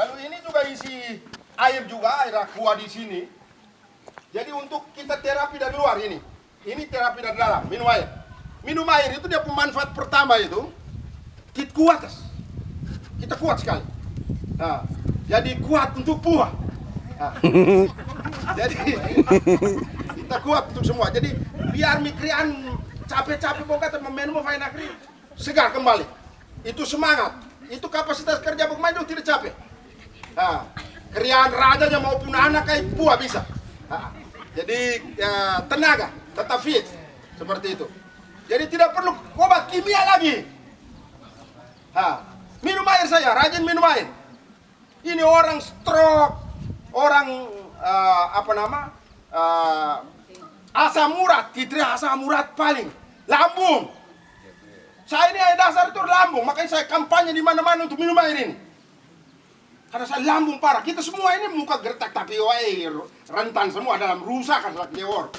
Lalu ini juga isi air juga, air aqua di sini. Jadi untuk kita terapi dari luar ini. Ini terapi dari dalam, minum air. Minum air itu dia pemanfaat pertama itu kita kuat. Kita kuat sekali. Nah, jadi kuat untuk puah. Nah, jadi kita kuat untuk semua. Jadi biar mikrian capek-capek pokoknya meminum fine nakri segar kembali. Itu semangat. Itu kapasitas kerja pemain itu tidak capek. Nah, krian rajanya maupun anak kayak puah bisa. Jadi ya, tenaga, tetap fit seperti itu. Jadi tidak perlu obat kimia lagi. Minum air saya, rajin minum air. Ini orang stroke, orang uh, apa nama? Uh, asam urat, titri asam urat paling lambung. Saya ini dasar itu lambung, makanya saya kampanye di mana-mana untuk minum air ini. Karena saya lambung parah. Kita semua ini muka gertak tapi wae rentan semua dalam rusak kan lewor.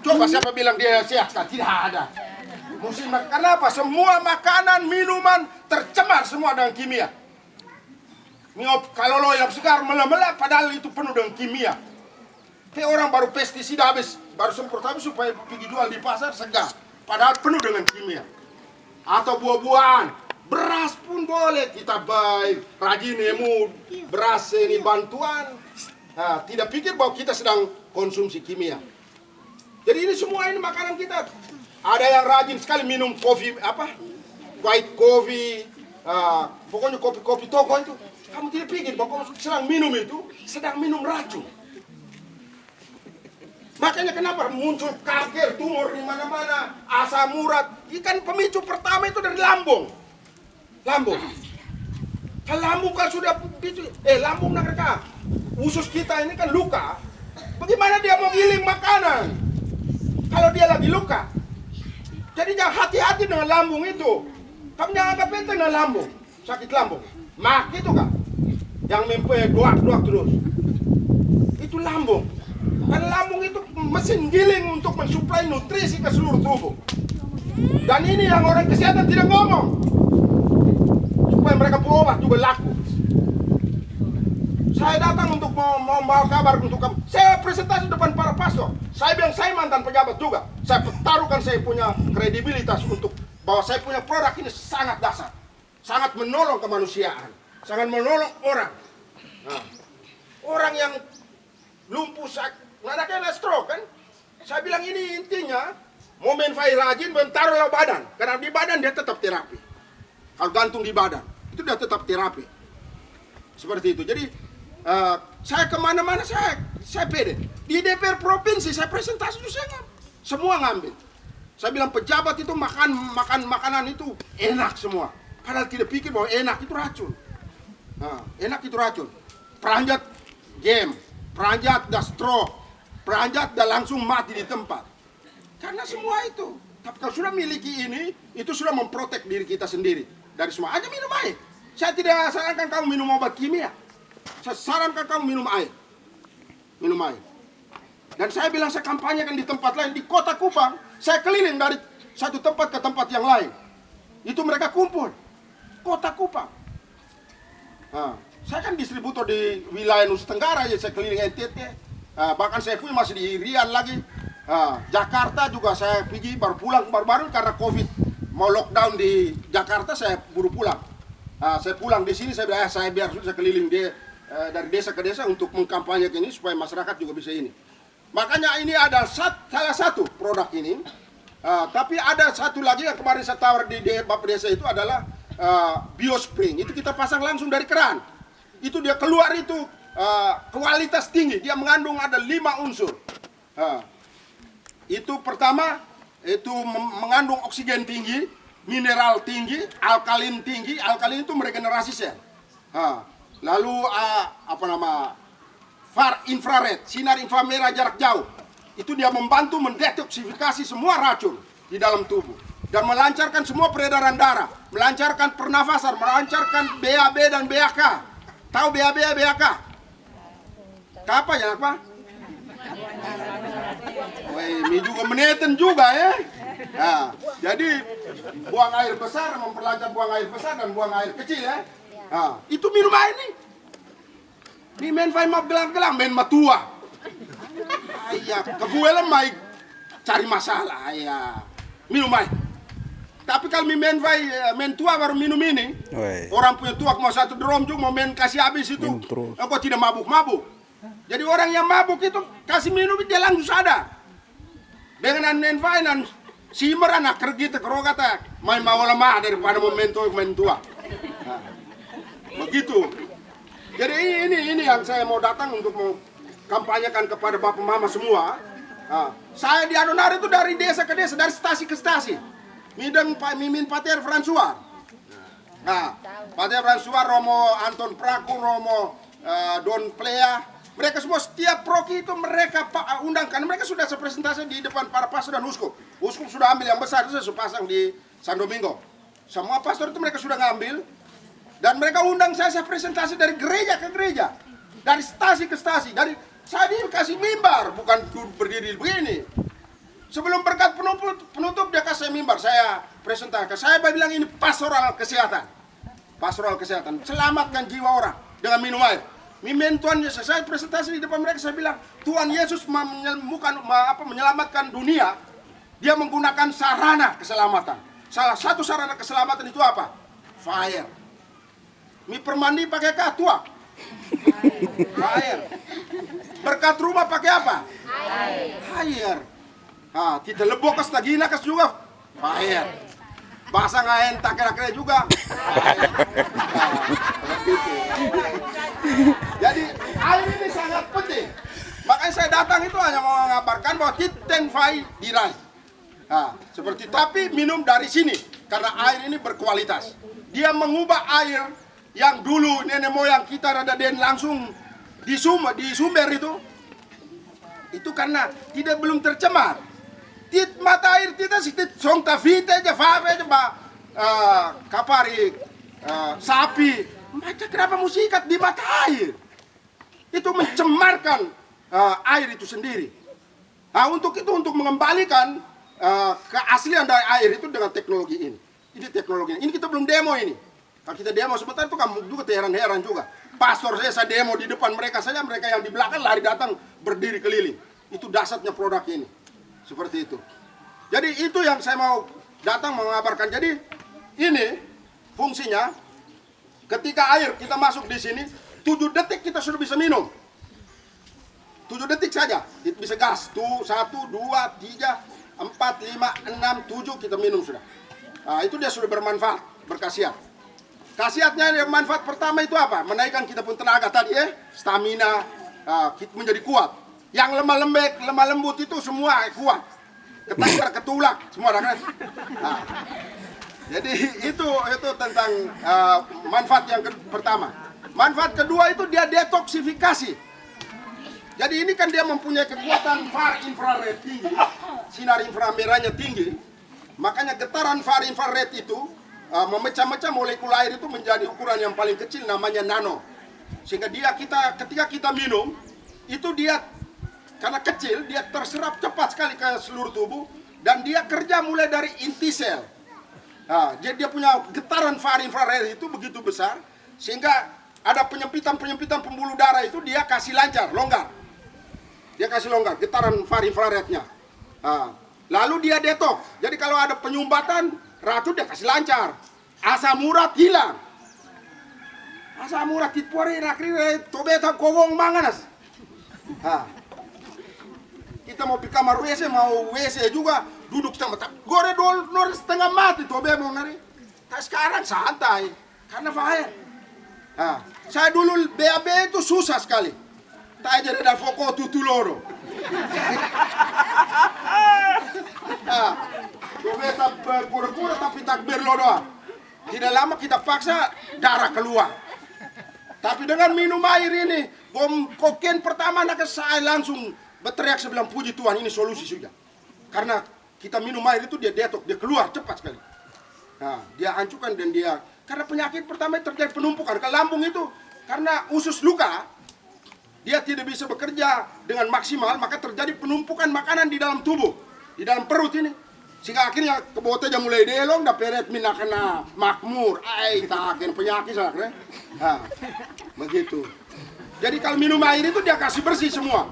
Coba siapa bilang dia sehat? Tidak ada. Musim karena apa? Semua makanan, minuman tercemar semua dengan kimia. Miop kalau lo yang segar melah-melah padahal itu penuh dengan kimia. Kayak orang baru pestisida habis, baru semprot habis supaya pergi jual di pasar segar. Padahal penuh dengan kimia. Atau buah-buahan, beras pun boleh kita baik, rajin emu beras ini bantuan. Nah, tidak pikir bahwa kita sedang konsumsi kimia. Jadi ini semua ini makanan kita. Ada yang rajin sekali minum kopi apa? White coffee, uh, pokoknya kopi-kopi toko itu. Kamu tidak pikir bahwa kamu sedang minum itu sedang minum racun. Makanya kenapa muncul kanker, tumor di mana-mana, asam urat. Ikan pemicu pertama itu dari lambung. Lambung. Kalau lambung kan sudah picu, eh lambung nak usus kita ini kan luka. Bagaimana dia mau giling makanan? Kalau dia lagi luka. Jadi jangan hati-hati dengan lambung itu. Kamu jangan anggap enteng dengan lambung. Sakit lambung. Mak itu kan. Yang mempunyai doak-doak terus. Itu lambung. Karena lambung itu mesin giling untuk mensuplai nutrisi ke seluruh tubuh. Dan ini yang orang kesehatan tidak ngomong. Mereka berobat juga laku. Saya datang untuk mau, membawa kabar untuk kamu. Saya presentasi depan para pastor. Saya bilang saya mantan pejabat juga. Saya pertaruhkan saya punya kredibilitas untuk bahwa saya punya produk ini sangat dasar. Sangat menolong kemanusiaan. Sangat menolong orang. Nah, orang yang lumpuh sakit. Nggak ada stroke kan? Saya bilang ini intinya momen fire rajin bentaruhlah badan. Karena di badan dia tetap terapi. Kalau gantung di badan. Itu dia tetap terapi. Seperti itu. Jadi Uh, saya ke mana-mana saya saya pede. Di DPR provinsi saya presentasi itu saya ngambil. Semua ngambil. Saya bilang pejabat itu makan makan makanan itu enak semua. Padahal tidak pikir bahwa enak itu racun. Nah, enak itu racun. Peranjat game, peranjat dah stroke, peranjat dah langsung mati di tempat. Karena semua itu. Tapi kalau sudah miliki ini, itu sudah memprotek diri kita sendiri dari semua. Aja minum air. Saya tidak sarankan kamu minum obat kimia. Saya sarankan kamu minum air. Minum air. Dan saya bilang saya kampanyekan di tempat lain. Di kota Kupang, saya keliling dari satu tempat ke tempat yang lain. Itu mereka kumpul. Kota Kupang. Nah, saya kan distributor di wilayah Nusa Tenggara ya saya keliling NTT. Nah, bahkan saya pun masih di Rian lagi. Nah, Jakarta juga saya pergi baru pulang baru-baru karena Covid mau lockdown di Jakarta saya buru pulang. Nah, saya pulang di sini saya bilang eh, saya biar sudah keliling dia Eh, dari desa ke desa untuk mengkampanyekan ini supaya masyarakat juga bisa ini. Makanya ini ada salah satu produk ini. Uh, tapi ada satu lagi yang kemarin saya tawar di, di Bapak Desa itu adalah uh, Biospring. Itu kita pasang langsung dari keran. Itu dia keluar itu uh, kualitas tinggi. Dia mengandung ada lima unsur. Uh, itu pertama itu mengandung oksigen tinggi, mineral tinggi, alkalin tinggi. Alkalin itu meregenerasi sel. Uh, Lalu uh, apa nama far infrared, sinar inframerah jarak jauh. Itu dia membantu mendetoksifikasi semua racun di dalam tubuh dan melancarkan semua peredaran darah, melancarkan pernafasan, melancarkan BAB dan BAK. Tahu BAB dan BAK? Apa ya, apa? Woi, ini juga meneten juga ya. Nah, jadi buang air besar memperlancar buang air besar dan buang air kecil ya. Ah, itu minum air nih. Mi men fai map gelang-gelang men matua. Ayah, kebuelan mai cari masalah ayah. Minum air. Tapi kalau mi men fai eh, men tua baru minum ini, orang punya tua mau satu drum juga mau men kasih habis itu. Terus. Engkau tidak mabuk-mabuk. Jadi orang yang mabuk itu kasih minum dia langsung sadar. Dengan men fai nan simer anak kerja kerja kata main mau lemah daripada mau men tua men tua. Nah, begitu. Jadi ini, ini ini yang saya mau datang untuk mau kampanyekan kepada bapak mama semua. Nah, saya di Adonari itu dari desa ke desa, dari stasi ke stasi. Mideng Pak Mimin Pater Fransuar. Nah, Pater Fransuar, Romo Anton Praku, Romo eh, Don Plea, mereka semua setiap proki itu mereka pak undangkan mereka sudah sepresentasi di depan para pastor dan uskup. Uskup sudah ambil yang besar itu pasang di San Domingo. Semua pastor itu mereka sudah ngambil dan mereka undang saya, saya presentasi dari gereja ke gereja. Dari stasi ke stasi. Dari saya dikasih mimbar, bukan berdiri begini. Sebelum berkat penutup, penutup dia kasih mimbar. Saya presentasi. Saya bilang ini pastoral kesehatan. Pastoral kesehatan. Selamatkan jiwa orang dengan minum air. Mimin Tuhan Yesus. Saya presentasi di depan mereka. Saya bilang, Tuhan Yesus menyelamatkan dunia. Dia menggunakan sarana keselamatan. Salah satu sarana keselamatan itu apa? Fire. Mi permandi pakai katua. Air. Berkat rumah pakai apa? Air. Air. Ah, kita lebok kes tagina kes juga. Air. Bahasa nggak entak kira-kira juga. Begitu. Jadi air ini sangat penting. Makanya saya datang itu hanya mau mengabarkan bahwa Titen Fai diraih. Nah, seperti tapi minum dari sini karena air ini berkualitas. Dia mengubah air yang dulu nenek moyang kita rada den langsung di sumber di sumber itu itu karena tidak belum tercemar. Tit mata air tidak sih tit song tavite aja fave aja eh, kapari eh, sapi macam kenapa musikat di mata air itu mencemarkan eh, air itu sendiri. Nah untuk itu untuk mengembalikan eh, keaslian dari air itu dengan teknologi ini. Ini teknologi ini. Ini kita belum demo ini. Kalau kita demo sebentar itu kamu juga heran-heran juga. Pastor saya, saya demo di depan mereka saja, mereka yang di belakang lari datang berdiri keliling. Itu dasarnya produk ini. Seperti itu. Jadi itu yang saya mau datang mengabarkan. Jadi ini fungsinya ketika air kita masuk di sini, 7 detik kita sudah bisa minum. 7 detik saja, kita bisa gas. Tuh, 1, 2, 3, 4, 5, 6, 7 kita minum sudah. Nah, itu dia sudah bermanfaat, berkhasiat. Khasiatnya yang manfaat pertama itu apa? Menaikkan kita pun tenaga tadi ya, stamina, ah, kita menjadi kuat. Yang lemah lembek, lemah lembut itu semua kuat. Ketakar, ketulak, semua kan. Nah, jadi itu itu tentang ah, manfaat yang pertama. Manfaat kedua itu dia detoksifikasi. Jadi ini kan dia mempunyai kekuatan far infrared tinggi, sinar inframerahnya tinggi. Makanya getaran far infrared itu uh, memecah-mecah molekul air itu menjadi ukuran yang paling kecil namanya nano. Sehingga dia kita ketika kita minum itu dia karena kecil dia terserap cepat sekali ke seluruh tubuh dan dia kerja mulai dari inti sel. Nah, jadi dia punya getaran far infrared itu begitu besar sehingga ada penyempitan-penyempitan pembuluh darah itu dia kasih lancar, longgar. Dia kasih longgar, getaran far infrarednya. Nah, lalu dia detok. Jadi kalau ada penyumbatan, racun dia kasih lancar. Asam urat hilang. Asam urat titpori rakri tobe tak kowong manganas. Kita mau pergi kamar WC, mau WC juga, duduk kita mata. Gore dol nor setengah mati tobe mau nari. Tak sekarang santai, karena fire. Nah, saya dulu BAB itu susah sekali. Tak aja ada foko tutuloro. Ah, Kita pura-pura tapi takbir lo doang. Tidak lama kita paksa darah keluar. Tapi dengan minum air ini, bom kokain pertama nak saya langsung berteriak sebilang puji Tuhan ini solusi sudah. Karena kita minum air itu dia detok, dia keluar cepat sekali. Nah, dia hancurkan dan dia karena penyakit pertama terjadi penumpukan ke lambung itu karena usus luka dia tidak bisa bekerja dengan maksimal maka terjadi penumpukan makanan di dalam tubuh di dalam perut ini Sehingga akhirnya kebote jam mulai delong, da peret mina kena makmur. Ai, tak kena penyakit sakre. Nah, begitu. Jadi kalau minum air itu dia kasih bersih semua.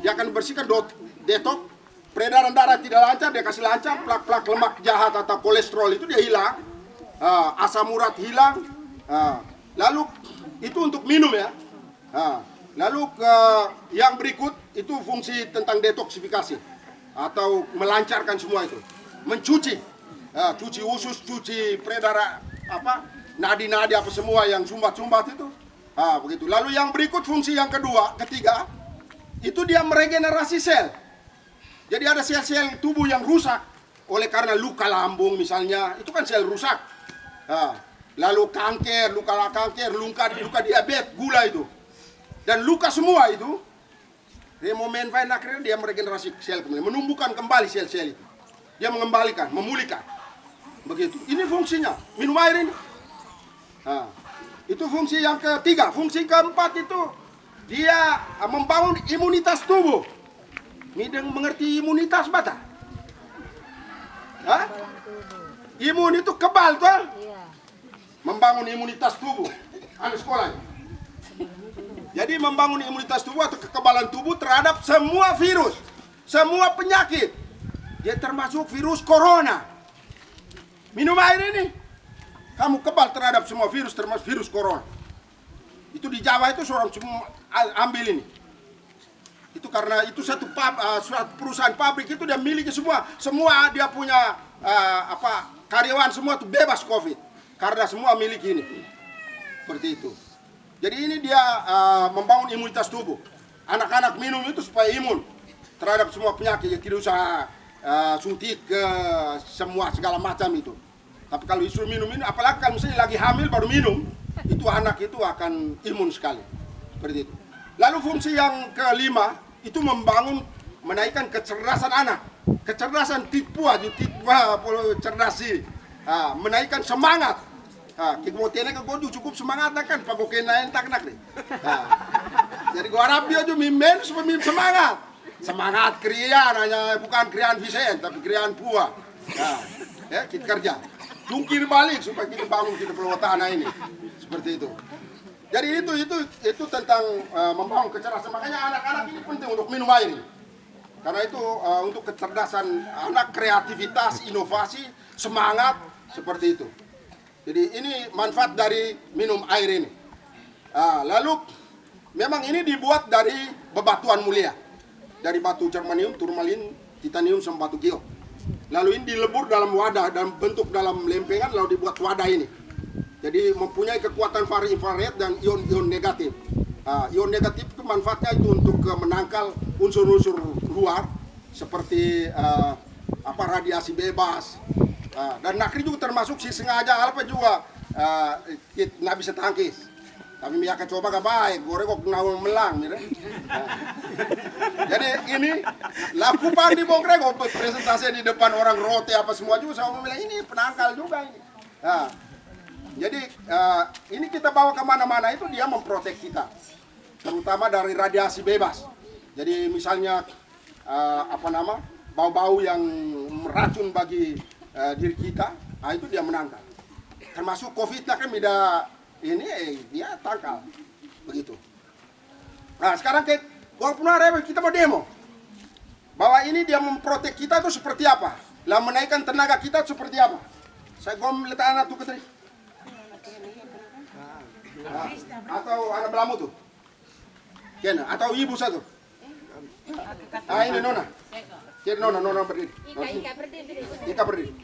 Dia akan bersihkan dot, detok, peredaran darah tidak lancar, dia kasih lancar, plak-plak lemak jahat atau kolesterol itu dia hilang. Ah, asam urat hilang. Ah, lalu itu untuk minum ya. Ah, lalu ke yang berikut itu fungsi tentang detoksifikasi atau melancarkan semua itu mencuci ya, cuci usus cuci peredaran apa nadi-nadi apa semua yang sumbat-sumbat itu ah begitu lalu yang berikut fungsi yang kedua ketiga itu dia meregenerasi sel jadi ada sel-sel tubuh yang rusak oleh karena luka lambung misalnya itu kan sel rusak Ah, lalu kanker luka kanker luka luka diabetes gula itu dan luka semua itu dia mau main akhirnya dia meregenerasi sel kembali menumbuhkan kembali sel-sel itu dia mengembalikan, memulihkan. Begitu. Ini fungsinya. Minum air ini. Nah, itu fungsi yang ketiga. Fungsi keempat itu dia membangun imunitas tubuh. Mideng mengerti imunitas bata? Hah? Imun itu kebal tuh. Membangun imunitas tubuh. Anu sekolah. Jadi membangun imunitas tubuh atau kekebalan tubuh terhadap semua virus, semua penyakit. Dia termasuk virus corona. Minum air ini. Kamu kebal terhadap semua virus termasuk virus corona. Itu di Jawa itu seorang semua ambil ini. Itu karena itu satu, pub, uh, perusahaan pabrik itu dia miliki semua. Semua dia punya uh, apa karyawan semua itu bebas covid karena semua miliki ini. Seperti itu. Jadi ini dia uh, membangun imunitas tubuh. Anak-anak minum itu supaya imun terhadap semua penyakit. Ya, tidak usah uh, suntik ke semua segala macam itu. Tapi kalau disuruh minum ini, apalagi kalau misalnya lagi hamil baru minum, itu anak itu akan imun sekali. Seperti itu. Lalu fungsi yang kelima itu membangun menaikkan kecerdasan anak, kecerdasan tipu aja, tipu cerdasi, uh, menaikkan semangat. Ah, kita tiene ke godu cukup semangat kan, pagokin na entak nak nih. Jadi gua harap dia juga mimen supaya semangat. Semangat krian hanya bukan krian Visen tapi krian pua. Nah, ya kita kerja. Tungkir balik supaya kita bangun kita pulau tanah ini. Seperti itu jadi itu itu itu tentang uh, membangun kecerdasan. Makanya anak-anak ini penting untuk minum air karena itu uh, untuk kecerdasan anak kreativitas inovasi semangat seperti itu. Jadi ini manfaat dari minum air ini. Uh, lalu memang ini dibuat dari bebatuan mulia. Dari batu germanium, turmalin, titanium sama batu. Lalu ini dilebur dalam wadah dan bentuk dalam lempengan lalu dibuat wadah ini. Jadi mempunyai kekuatan far infrared dan ion-ion negatif. Uh, ion negatif itu manfaatnya itu untuk uh, menangkal unsur-unsur luar seperti uh, apa radiasi bebas. Uh, dan nakri juga termasuk si sengaja apa juga uh, nggak bisa tangkis. Tapi mereka coba gak baik, gue kok nawang melang, gitu. Nah. Jadi ini lakukan di Bongkre kok presentasi di depan orang roti apa semua juga bilang ini penangkal juga ini. Nah, jadi uh, ini kita bawa ke mana-mana itu dia memprotek kita, terutama dari radiasi bebas. Jadi misalnya uh, apa nama bau-bau yang meracun bagi uh, diri kita, nah itu dia menangkal. Termasuk COVID kan beda ini eh, dia tangkal begitu. Nah sekarang ke walaupun ada kita mau demo. Bahwa ini dia memprotek kita itu seperti apa? Lah menaikkan tenaga kita seperti apa? Saya gom letak anak tuh nah, atau anak belamu tuh? Kena, atau ibu satu? Ah ini nona. Jadi nona nona berdiri. Ika berdiri. Ika berdiri